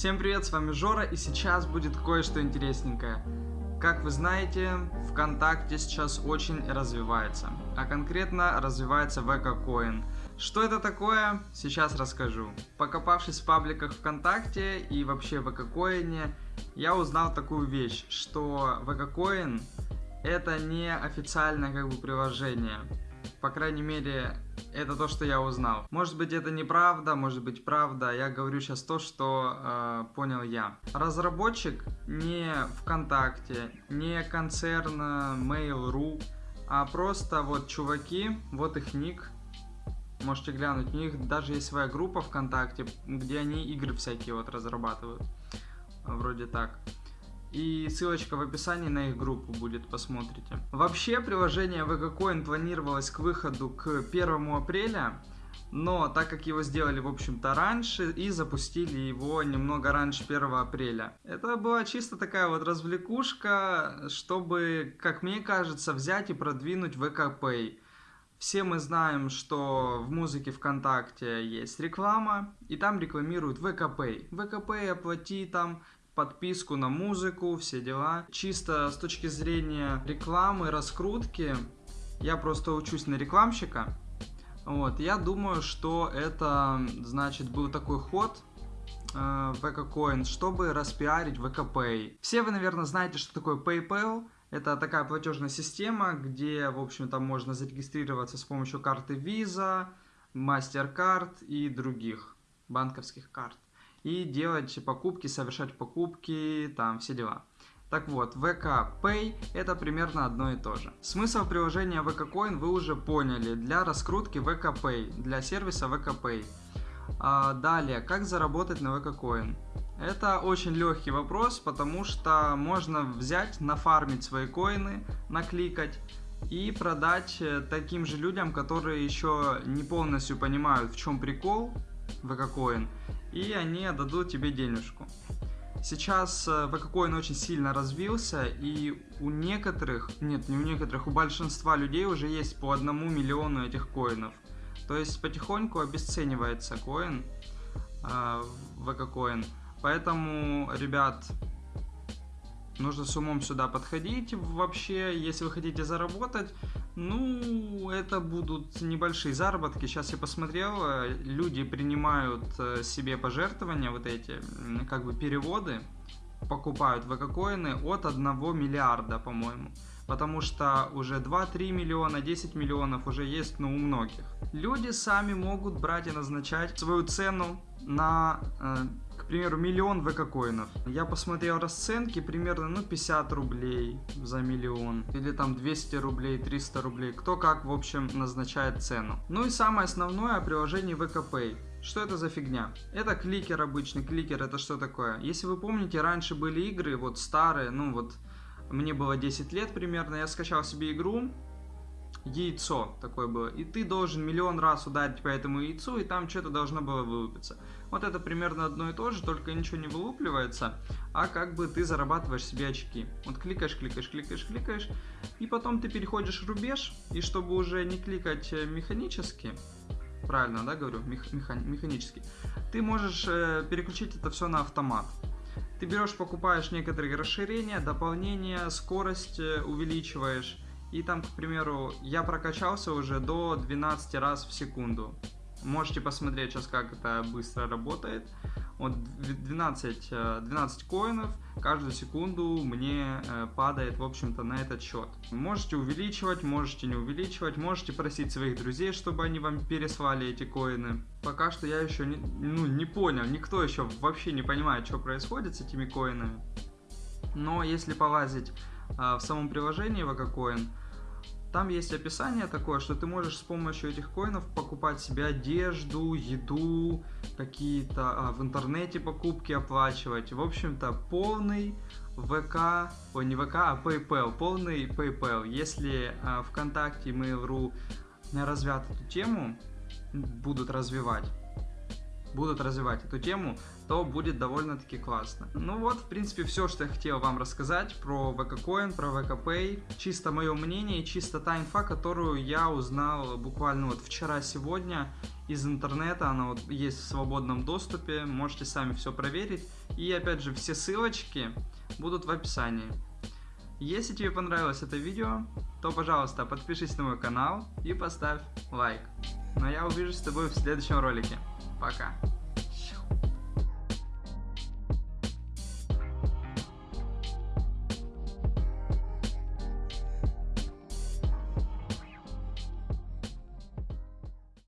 Всем привет, с вами Жора, и сейчас будет кое-что интересненькое. Как вы знаете, ВКонтакте сейчас очень развивается, а конкретно развивается ВК-коин. Что это такое, сейчас расскажу. Покопавшись в пабликах ВКонтакте и вообще в ВК-коине, я узнал такую вещь, что ВК-коин это не официальное как бы приложение. По крайней мере, это то, что я узнал. Может быть, это неправда, может быть, правда. Я говорю сейчас то, что э, понял я. Разработчик не ВКонтакте, не концерн Mail.ru, а просто вот чуваки, вот их ник. Можете глянуть, у них даже есть своя группа ВКонтакте, где они игры всякие вот разрабатывают. Вроде так. И ссылочка в описании на их группу будет, посмотрите. Вообще, приложение VGCoin планировалось к выходу к 1 апреля, но так как его сделали, в общем-то, раньше и запустили его немного раньше 1 апреля. Это была чисто такая вот развлекушка, чтобы, как мне кажется, взять и продвинуть VKPay. Все мы знаем, что в музыке ВКонтакте есть реклама, и там рекламируют ВКП. ВКП оплати там подписку на музыку, все дела. Чисто с точки зрения рекламы, раскрутки, я просто учусь на рекламщика. Вот, я думаю, что это, значит, был такой ход, э, VK чтобы распиарить VKPay. Все вы, наверное, знаете, что такое PayPal. Это такая платежная система, где, в общем-то, можно зарегистрироваться с помощью карты Visa, MasterCard и других банковских карт и делать покупки, совершать покупки, там все дела. Так вот, VK Pay это примерно одно и то же. Смысл приложения VK Coin вы уже поняли для раскрутки VK Pay, для сервиса VK Pay. А, далее, как заработать на VK Coin? Это очень легкий вопрос, потому что можно взять, нафармить свои коины, накликать и продать э, таким же людям, которые еще не полностью понимают, в чем прикол VK Coin и они отдадут тебе денежку. Сейчас VKCoin э, очень сильно развился, и у некоторых, нет, не у некоторых, у большинства людей уже есть по одному миллиону этих коинов. То есть потихоньку обесценивается коин, э, VKCoin. Поэтому, ребят, нужно с умом сюда подходить вообще, если вы хотите заработать. Ну, это будут небольшие заработки. Сейчас я посмотрел, э, люди принимают э, себе пожертвования, вот эти, как бы переводы, покупают ВК-коины от 1 миллиарда, по-моему. Потому что уже 2-3 миллиона, 10 миллионов уже есть, ну, у многих. Люди сами могут брать и назначать свою цену на э, примеру, миллион ВК-коинов. Я посмотрел расценки, примерно, ну, 50 рублей за миллион. Или там 200 рублей, 300 рублей. Кто как, в общем, назначает цену. Ну и самое основное, приложение ВК-пэй. Что это за фигня? Это кликер обычный. Кликер это что такое? Если вы помните, раньше были игры, вот старые, ну вот, мне было 10 лет примерно, я скачал себе игру, яйцо такое было. И ты должен миллион раз ударить по этому яйцу, и там что-то должно было вылупиться. Вот это примерно одно и то же, только ничего не вылупливается, а как бы ты зарабатываешь себе очки. Вот кликаешь, кликаешь, кликаешь, кликаешь, и потом ты переходишь рубеж, и чтобы уже не кликать э, механически, правильно, да, говорю, Мех, меха, механически, ты можешь э, переключить это все на автомат. Ты берешь, покупаешь некоторые расширения, дополнения, скорость э, увеличиваешь, и там, к примеру, я прокачался уже до 12 раз в секунду. Можете посмотреть сейчас, как это быстро работает. Вот 12, 12 коинов каждую секунду мне э, падает, в общем-то, на этот счет. Можете увеличивать, можете не увеличивать, можете просить своих друзей, чтобы они вам переслали эти коины. Пока что я еще не, ну, не понял, никто еще вообще не понимает, что происходит с этими коинами. Но если полазить в самом приложении VKCoin, там есть описание такое, что ты можешь с помощью этих коинов покупать себе одежду, еду, какие-то а, в интернете покупки оплачивать. В общем-то, полный ВК, ой, не ВК, а PayPal, полный PayPal. Если а, ВКонтакте Mail.ru развят эту тему, будут развивать, будут развивать эту тему, то будет довольно-таки классно. Ну вот, в принципе, все, что я хотел вам рассказать про VKCoin, про VKPay. Чисто мое мнение чисто та инфа, которую я узнал буквально вот вчера-сегодня из интернета. Она вот есть в свободном доступе, можете сами все проверить. И опять же, все ссылочки будут в описании. Если тебе понравилось это видео, то, пожалуйста, подпишись на мой канал и поставь лайк. Но я увижусь с тобой в следующем ролике. Пока.